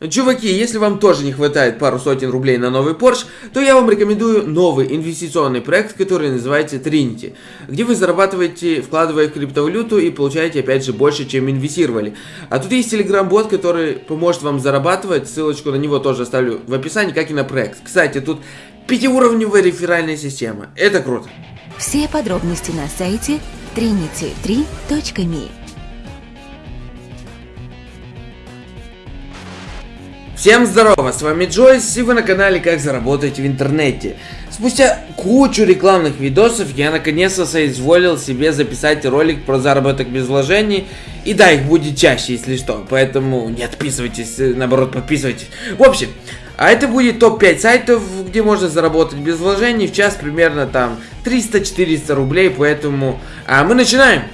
Чуваки, если вам тоже не хватает пару сотен рублей на новый Porsche, то я вам рекомендую новый инвестиционный проект, который называется Trinity, где вы зарабатываете, вкладывая в криптовалюту и получаете опять же больше, чем инвестировали. А тут есть телеграм-бот, который поможет вам зарабатывать, ссылочку на него тоже оставлю в описании, как и на проект. Кстати, тут пятиуровневая реферальная система, это круто. Все подробности на сайте trinity3.me Всем здорово, с вами Джойс, и вы на канале Как заработать в интернете. Спустя кучу рекламных видосов я наконец-то соизволил себе записать ролик про заработок без вложений. И да, их будет чаще, если что, поэтому не отписывайтесь, наоборот подписывайтесь. В общем, а это будет топ-5 сайтов, где можно заработать без вложений, в час примерно там 300-400 рублей, поэтому а мы начинаем!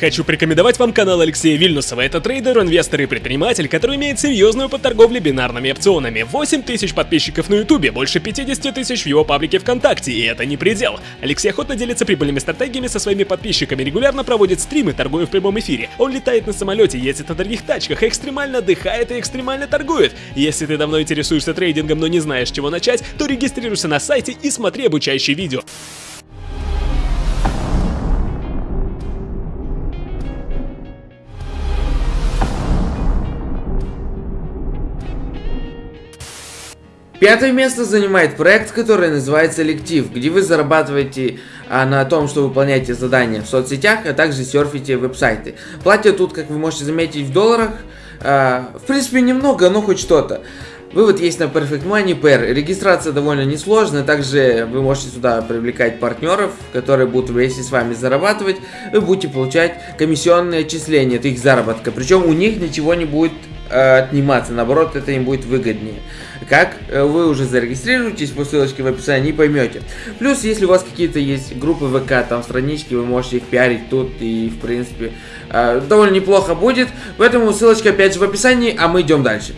Хочу порекомендовать вам канал Алексея Вильнусова. Это трейдер, инвестор и предприниматель, который имеет серьезную подторговлю бинарными опционами. 8 тысяч подписчиков на ютубе, больше 50 тысяч в его паблике ВКонтакте, и это не предел. Алексей охотно делится прибыльными стратегиями со своими подписчиками, регулярно проводит стримы, торгуя в прямом эфире. Он летает на самолете, ездит на дорогих тачках, экстремально отдыхает и экстремально торгует. Если ты давно интересуешься трейдингом, но не знаешь, с чего начать, то регистрируйся на сайте и смотри обучающие видео. Пятое место занимает проект, который называется Лектив, где вы зарабатываете а, на том, что выполняете задания в соцсетях, а также серфите веб-сайты. Платят тут, как вы можете заметить, в долларах. А, в принципе, немного, но хоть что-то. Вывод есть на Perfect Money Pair. Регистрация довольно несложная. Также вы можете сюда привлекать партнеров, которые будут вместе с вами зарабатывать. Вы будете получать комиссионные отчисления от их заработка. Причем у них ничего не будет отниматься, наоборот, это им будет выгоднее. Как э, вы уже зарегистрируетесь по ссылочке в описании поймете. Плюс, если у вас какие-то есть группы ВК, там странички, вы можете их пиарить тут и, в принципе, э, довольно неплохо будет. Поэтому ссылочка опять же в описании, а мы идем дальше.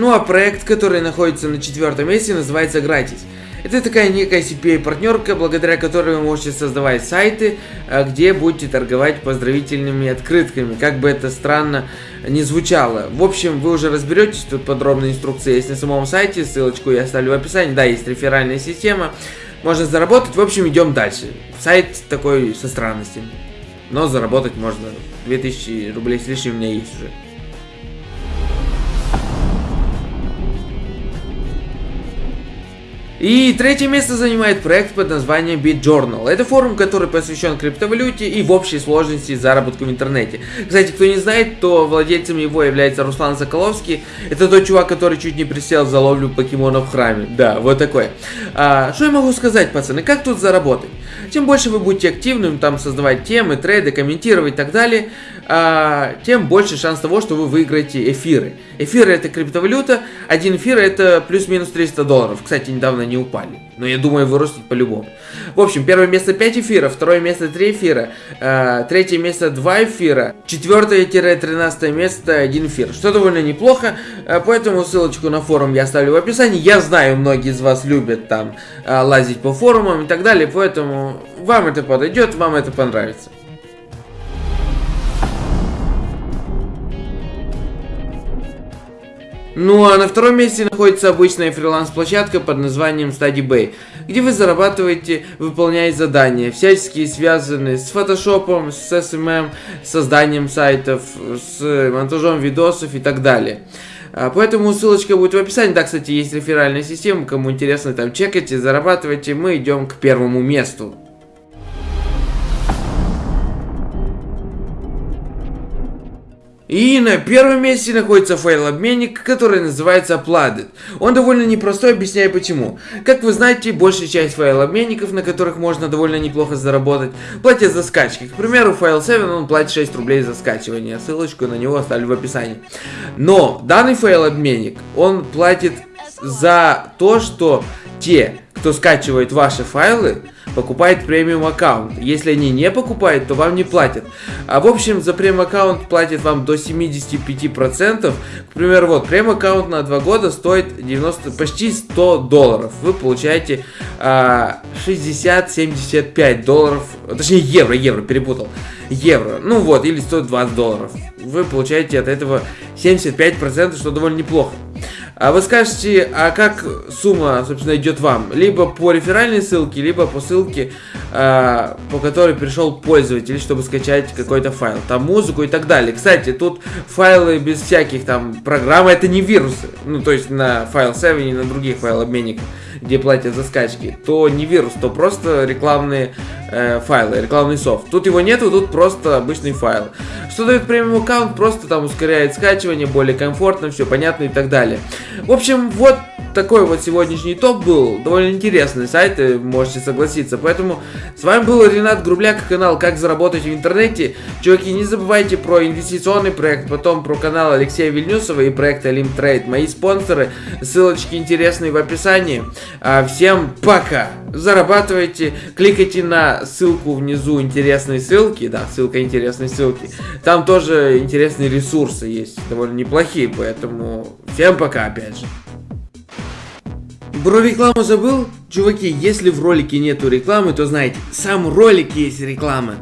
Ну а проект, который находится на четвертом месте, называется Gratis. Это такая некая CPA-партнерка, благодаря которой вы можете создавать сайты, а, где будете торговать поздравительными открытками, как бы это странно не звучало. В общем, вы уже разберетесь, тут подробная инструкция есть на самом сайте, ссылочку я оставлю в описании. Да, есть реферальная система, можно заработать. В общем, идем дальше. Сайт такой со странностями, но заработать можно. 2000 рублей с лишним у меня есть уже. И третье место занимает проект под названием BitJournal. Это форум, который посвящен криптовалюте и в общей сложности заработку в интернете. Кстати, кто не знает, то владельцем его является Руслан Соколовский. Это тот чувак, который чуть не присел за ловлю покемонов в храме. Да, вот такой. А, что я могу сказать, пацаны, как тут заработать? Чем больше вы будете активным, там создавать темы, трейды, комментировать и так далее, а, тем больше шанс того, что вы выиграете эфиры. Эфиры это криптовалюта, один эфир это плюс-минус 300 долларов. Кстати, недавно они упали. Но я думаю, вырастут по-любому. В общем, первое место 5 эфиров, второе место 3 эфира, э, третье место 2 эфира, четвертое-тринадцатое место 1 эфир. Что довольно неплохо, э, поэтому ссылочку на форум я оставлю в описании. Я знаю, многие из вас любят там э, лазить по форумам и так далее, поэтому вам это подойдет, вам это понравится. Ну а на втором месте находится обычная фриланс-площадка под названием StudyBay, где вы зарабатываете, выполняя задания, всяческие связанные с фотошопом, с SMM, созданием сайтов, с монтажом видосов и так далее. А, поэтому ссылочка будет в описании. Да, кстати, есть реферальная система, кому интересно, там чекайте, зарабатывайте. Мы идем к первому месту. И на первом месте находится файл-обменник, который называется Uploaded. Он довольно непростой, объясняю почему. Как вы знаете, большая часть файл-обменников, на которых можно довольно неплохо заработать, платят за скачки. К примеру, файл 7 он платит 6 рублей за скачивание. Ссылочку на него оставлю в описании. Но данный файл-обменник, он платит за то, что те, кто скачивает ваши файлы, покупает премиум аккаунт. Если они не покупают, то вам не платят. А в общем, за премиум аккаунт платит вам до 75%. К примеру, вот, премиум аккаунт на 2 года стоит 90, почти 100 долларов. Вы получаете а, 60-75 долларов, точнее евро, евро, перепутал. Евро, ну вот, или 120 долларов. Вы получаете от этого 75%, что довольно неплохо. А вы скажете, а как сумма, собственно, идет вам? Либо по реферальной ссылке, либо по ссылке, по которой пришел пользователь, чтобы скачать какой-то файл, там музыку и так далее. Кстати, тут файлы без всяких там программ, это не вирусы. Ну, то есть на файл 7 и на других файлообменниках, где платят за скачки, то не вирус, то просто рекламные э, файлы, рекламный софт. Тут его нету, тут просто обычный файл. Что дает премиум аккаунт? Просто там ускоряет скачивание, более комфортно, все понятно и так далее. В общем, вот такой вот сегодняшний топ был. Довольно интересный сайт, можете согласиться. Поэтому с вами был Ренат Грубляк, канал «Как заработать в интернете». Чуваки, не забывайте про инвестиционный проект, потом про канал Алексея Вильнюсова и проект Трейд. Мои спонсоры, ссылочки интересные в описании. А, всем пока! Зарабатывайте, кликайте на ссылку внизу интересной ссылки, да, ссылка интересной ссылки. Там тоже интересные ресурсы есть, довольно неплохие, поэтому всем пока опять же. Про рекламу забыл? Чуваки, если в ролике нету рекламы, то знаете, сам ролик есть реклама.